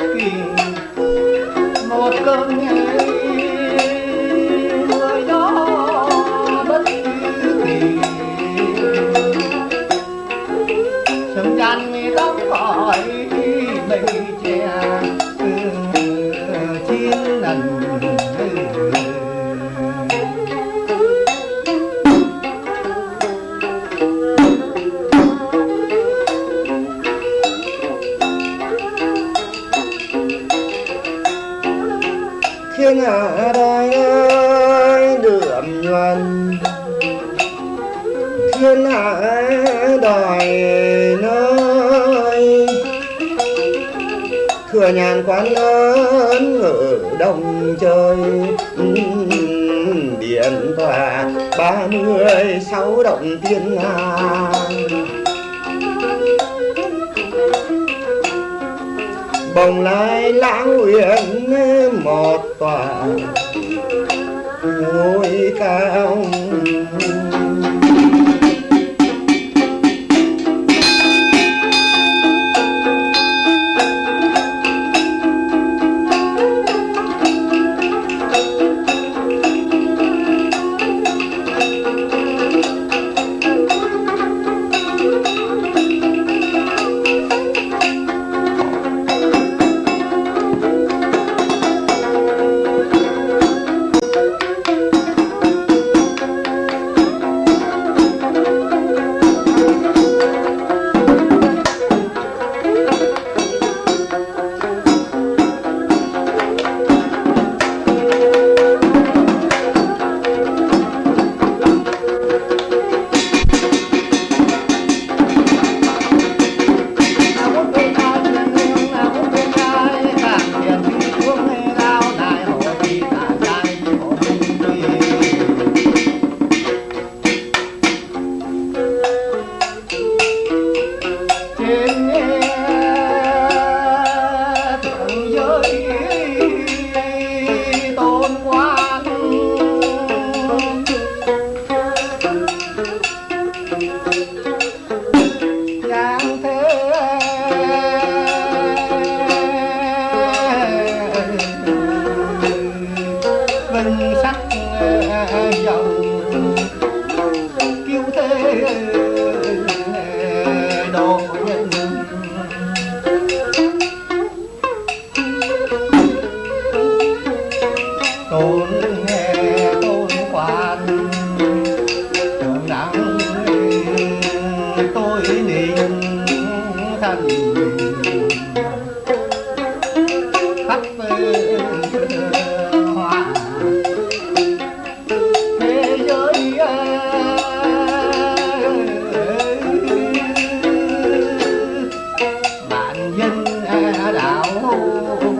tình một cơn người đó bất kỳ. Sớm gian khóc khỏi mình chè thiên hạ đời đượm nhuần thiên hạ đòi nơi thừa nhàn quán lớn ở đồng chơi điện tòa ba mươi sáu động thiên hà bồng lai lãng huyền một tòa. Ngôi cao. độ nhân tôn nghe tôn quan nặng tôi niệm thành Tchau.